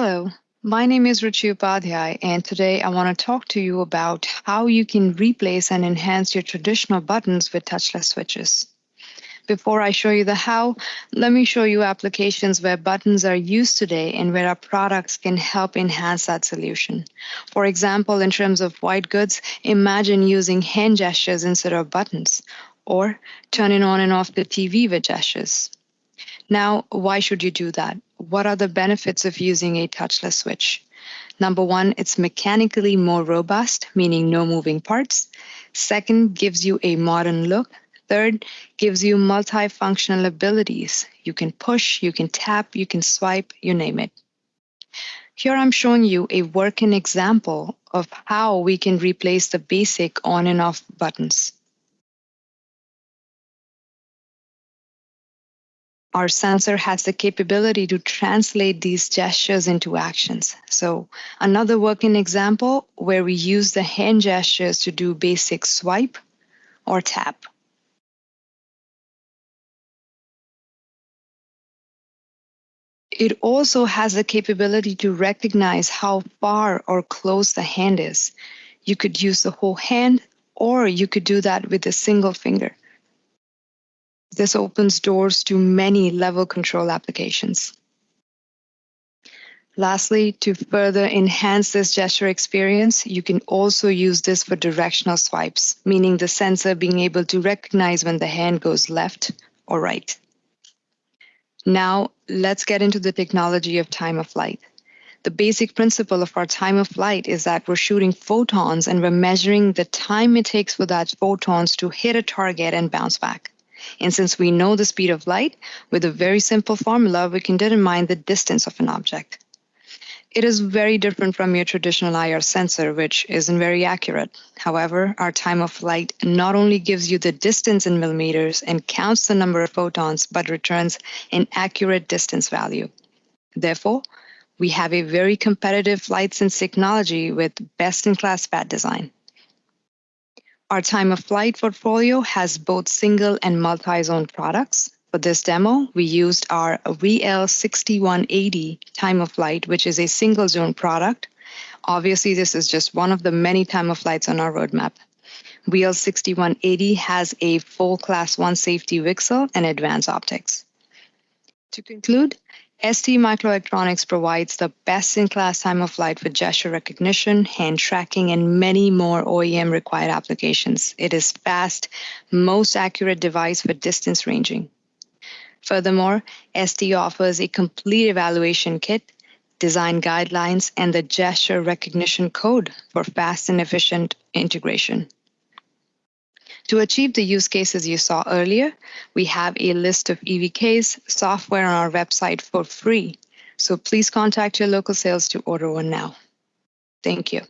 Hello, my name is Ruchi Upadhyay, and today I want to talk to you about how you can replace and enhance your traditional buttons with touchless switches. Before I show you the how, let me show you applications where buttons are used today and where our products can help enhance that solution. For example, in terms of white goods, imagine using hand gestures instead of buttons, or turning on and off the TV with gestures. Now, why should you do that? What are the benefits of using a touchless switch? Number one, it's mechanically more robust, meaning no moving parts. Second, gives you a modern look. Third, gives you multifunctional abilities. You can push, you can tap, you can swipe, you name it. Here I'm showing you a working example of how we can replace the basic on and off buttons. Our sensor has the capability to translate these gestures into actions. So another working example where we use the hand gestures to do basic swipe or tap. It also has the capability to recognize how far or close the hand is. You could use the whole hand, or you could do that with a single finger. This opens doors to many level control applications. Lastly, to further enhance this gesture experience, you can also use this for directional swipes, meaning the sensor being able to recognize when the hand goes left or right. Now, let's get into the technology of time of flight. The basic principle of our time of flight is that we're shooting photons and we're measuring the time it takes for that photons to hit a target and bounce back. And since we know the speed of light, with a very simple formula, we can determine the distance of an object. It is very different from your traditional IR sensor, which isn't very accurate. However, our time of flight not only gives you the distance in millimeters and counts the number of photons, but returns an accurate distance value. Therefore, we have a very competitive FlightSense technology with best-in-class SPAD design. Our time of flight portfolio has both single and multi-zone products. For this demo, we used our VL6180 time of flight, which is a single zone product. Obviously, this is just one of the many time of flights on our roadmap. VL6180 has a full class 1 safety VCSEL and advanced optics. To conclude, ST Microelectronics provides the best-in-class time of flight for gesture recognition, hand tracking, and many more OEM-required applications. It is fast, most accurate device for distance ranging. Furthermore, ST offers a complete evaluation kit, design guidelines, and the gesture recognition code for fast and efficient integration. To achieve the use cases you saw earlier, we have a list of EVKs software on our website for free. So please contact your local sales to order one now. Thank you.